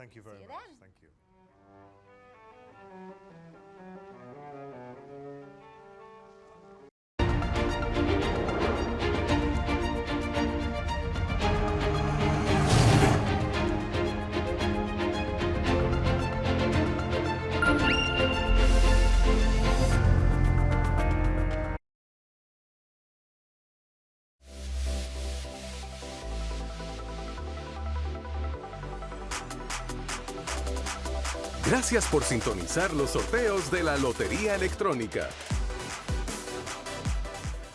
Thank you very See you much. then. Thank you. Gracias por sintonizar los sorteos de la Lotería Electrónica.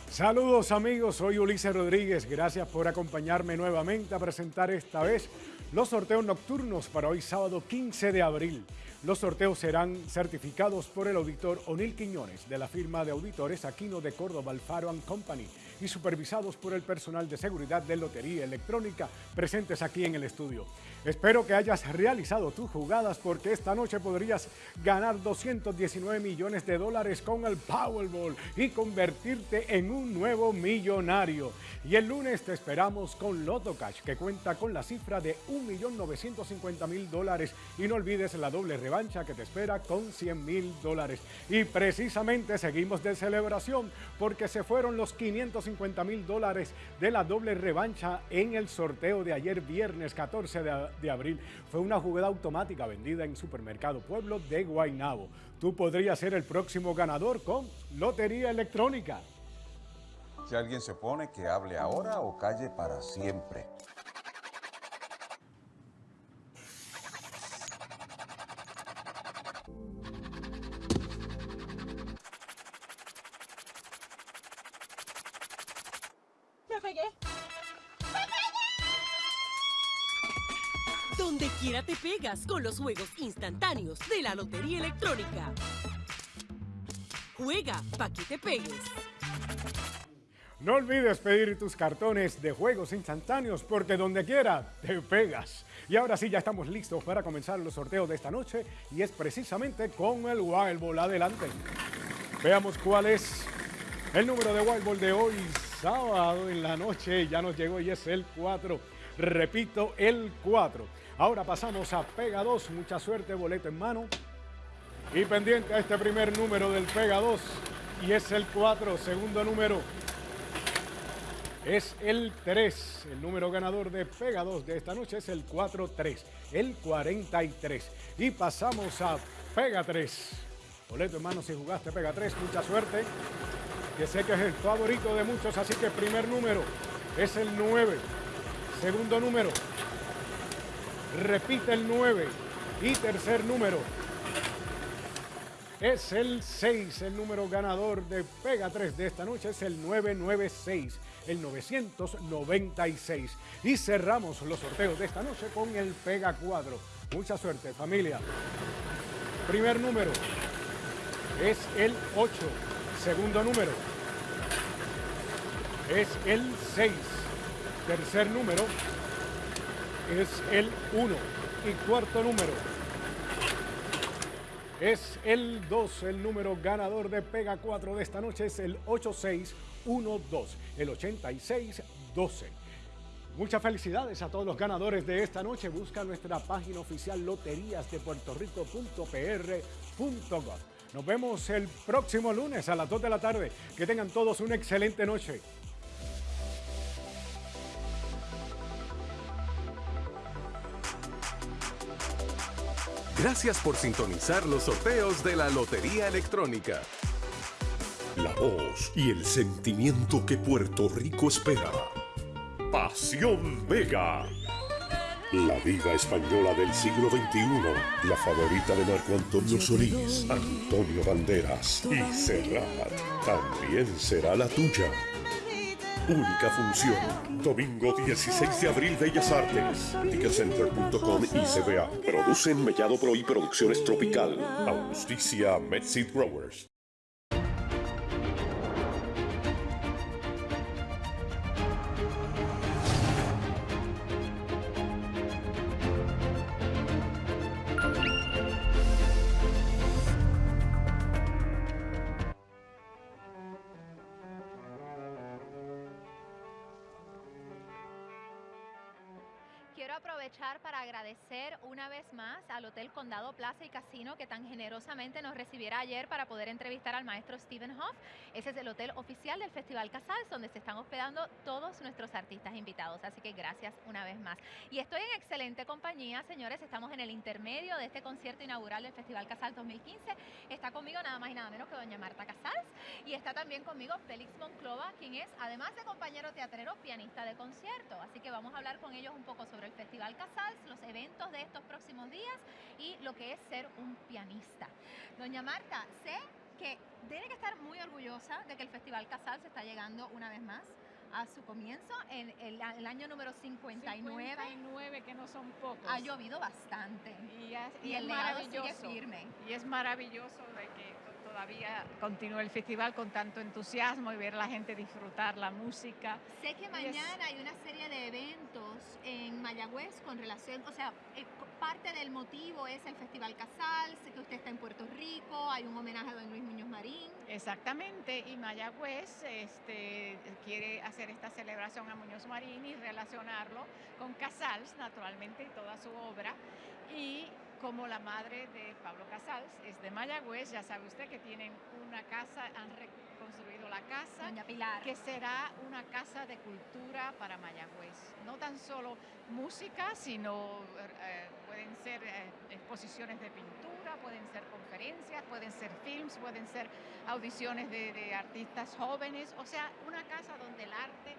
Saludos amigos, soy Ulises Rodríguez. Gracias por acompañarme nuevamente a presentar esta vez los sorteos nocturnos para hoy sábado 15 de abril. Los sorteos serán certificados por el auditor Onil Quiñones de la firma de auditores Aquino de Córdoba Alfaro Company y supervisados por el personal de seguridad de Lotería Electrónica presentes aquí en el estudio. Espero que hayas realizado tus jugadas porque esta noche podrías ganar 219 millones de dólares con el Powerball y convertirte en un nuevo millonario. Y el lunes te esperamos con Loto Cash que cuenta con la cifra de 1.950.000 dólares y no olvides la doble que te espera con 100.000 dólares. Y precisamente seguimos de celebración porque se fueron los 550 mil dólares de la doble revancha en el sorteo de ayer viernes 14 de, de abril. Fue una jugada automática vendida en Supermercado Pueblo de Guaynabo. Tú podrías ser el próximo ganador con Lotería Electrónica. Si alguien se opone, que hable ahora o calle para siempre. Pegué! Donde quiera te pegas con los juegos instantáneos de la Lotería Electrónica. Juega pa' que te pegues. No olvides pedir tus cartones de juegos instantáneos porque donde quiera te pegas. Y ahora sí, ya estamos listos para comenzar los sorteos de esta noche y es precisamente con el Wild Ball. Adelante. Veamos cuál es el número de Wild Ball de hoy, sábado en la noche. Ya nos llegó y es el 4. Repito, el 4. Ahora pasamos a Pega 2. Mucha suerte, boleto en mano. Y pendiente a este primer número del Pega 2 y es el 4. Segundo número es el 3. El número ganador de Pega 2 de esta noche es el 4-3, el 43. Y pasamos a Pega 3. Boleto hermano, si jugaste Pega 3, mucha suerte. Que sé que es el favorito de muchos, así que primer número es el 9. Segundo número, repite el 9. Y tercer número es el 6. El número ganador de Pega 3 de esta noche es el 996 el 996. Y cerramos los sorteos de esta noche con el Pega 4. Mucha suerte, familia. Primer número es el 8. Segundo número es el 6. Tercer número es el 1. Y cuarto número es el 2. El número ganador de Pega 4 de esta noche es el 8612, el 8612. Muchas felicidades a todos los ganadores de esta noche. Busca nuestra página oficial loteriasdepuertorico.pr.gov. Nos vemos el próximo lunes a las 2 de la tarde. Que tengan todos una excelente noche. Gracias por sintonizar los sorteos de la Lotería Electrónica. La voz y el sentimiento que Puerto Rico espera. Pasión Vega. La diva española del siglo XXI, la favorita de Marco Antonio Solís, Antonio Banderas y Serrat, también será la tuya. Única función, domingo 16 de abril, Bellas Artes, ticketcenter.com y CBA. Producen Mellado Pro y Producciones Tropical. Auspicia Medseed Growers. Aprovechar para agradecer una vez más al Hotel Condado Plaza y Casino que tan generosamente nos recibiera ayer para poder entrevistar al maestro Stephen Hoff. Ese es el hotel oficial del Festival Casals, donde se están hospedando todos nuestros artistas invitados. Así que gracias una vez más. Y estoy en excelente compañía, señores. Estamos en el intermedio de este concierto inaugural del Festival Casals 2015. Está conmigo nada más y nada menos que doña Marta Casals. Y está también conmigo Félix Monclova, quien es, además de compañero teatrero, pianista de concierto. Así que vamos a hablar con ellos un poco sobre el Festival Casals, los eventos de estos próximos días y lo que es ser un pianista. Doña Marta, sé que tiene que estar muy orgullosa de que el Festival Casals está llegando una vez más a su comienzo, en el, el año número 59. 59, que no son pocos. Ha llovido bastante. Y, es, Y y el es legado sigue firme. Y es maravilloso de que todavía continúe el festival con tanto entusiasmo y ver a la gente disfrutar la música. Sé que Y es- mañana hay una serie de eventos en Mayagüez con relación, o sea, eh, parte del motivo es el Festival Casals, sé que usted está en Puerto Rico, hay un homenaje a don Luis Muñoz Marín. Exactamente, y Mayagüez este, quiere hacer esta celebración a Muñoz Marín y relacionarlo con Casals, naturalmente, y toda su obra. Y como la madre de Pablo Casals es de Mayagüez, ya sabe usted que tienen una casa, han reconstruido la casa. Doña Pilar. que será una casa de cultura para Mayagüez. No tan solo música, sino eh, pueden ser eh, exposiciones de pintura, pueden ser conferencias, pueden ser films, pueden ser audiciones de, de artistas jóvenes, o sea, una casa donde el arte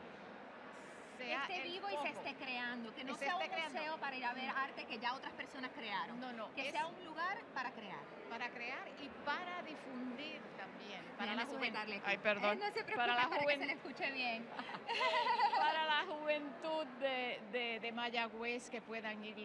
sea esté vivo y se esté creando, que no se sea un creando. museo para ir a ver arte que ya otras personas crearon. No, no, que es sea un lugar para crear. para crear y para difundir también. Para Déjame la juventud. sujetarle aquí. Ay, perdón. Eh, no se preocupe para para, la que se juventud. le escuche bien. para la juventud de, de, de Mayagüez que puedan ir